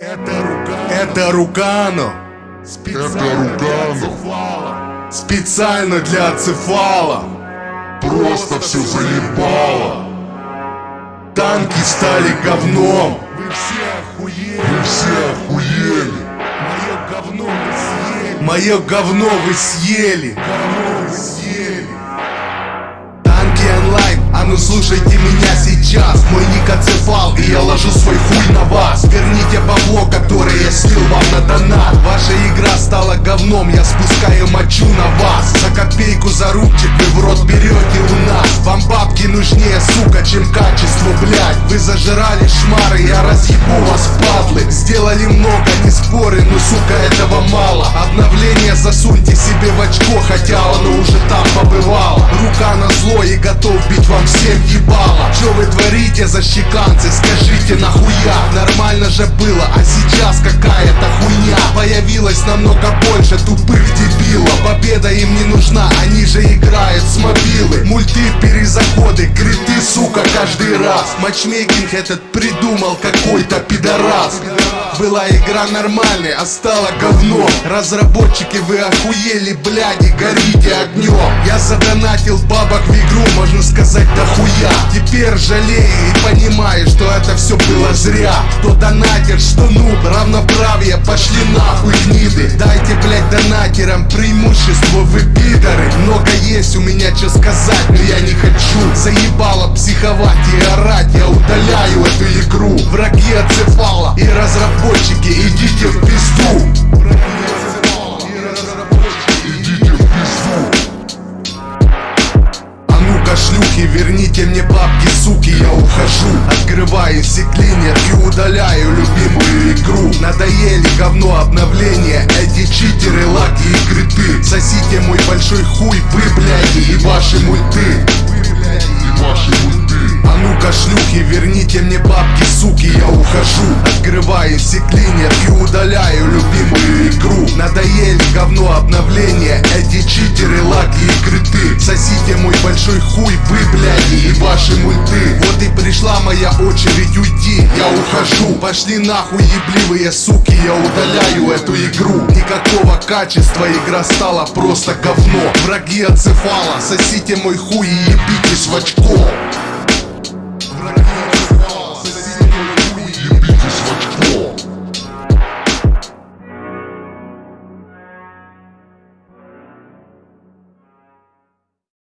Это Рукано. Это Рукано. Специально Это Рукано. Специально для Ацефала. Просто все заебало. Танки стали говном. Вы все охуели. Вы все охуели. Мое говно вы съели. Мое говно вы съели. Говно вы съели. Танки онлайн, а ну слушайте меня сейчас Мой говном, я спускаю мочу на вас. За копейку за рубчик вы в рот берете у нас. Вам бабки нужнее, сука, чем качество, блядь. Вы зажирали шмары, я разъебу вас, падлы Сделали много, не спорю, но, сука, этого мало. Обновление засуньте себе в очко, хотя Зло и готов бить вам всем ебало. Что вы творите, защеканцы, скажите нахуя? Нормально же было, а сейчас какая-то хуйня. Появилось намного больше тупых дебилов. Победа им не нужна, они же играют с мобилы. Мульты, перезаходы, криты, сука, каждый раз. Матчмейкинг этот придумал какой-то пидорас была игра нормальной, а стала говно. Разработчики, вы охуели, бляди, горите огнем. Я задонатил бабок в игру, можно сказать, дохуя. Теперь жалею и понимаю, что это все было зря. Кто донатер, что нуб, равноправие, пошли нахуй гниды. Дайте, блядь, донатерам преимущество, вы пидоры. Много есть у меня что сказать, но я не хочу. Заебало психовать и орать, я удаляю эту игру шлюхи, верните мне бабки, суки, я ухожу. Открываю секлинер и удаляю любимую игру. Надоели говно обновления, эти читеры, лаги и криты. Сосите мой большой хуй, вы, бляди, и ваши мульты. И ваши мульты. а ну-ка, шлюхи, верните мне бабки, суки, я ухожу. Открываю секлинер и удаляю любимую игру. Надоели говно обновления, эти читеры, большой хуй, вы, бляди, и ваши мульты. Вот и пришла моя очередь уйти, я ухожу. Пошли нахуй, ебливые суки, я удаляю эту игру. Никакого качества, игра стала просто говно. Враги отцефала, сосите мой хуй и ебитесь в очко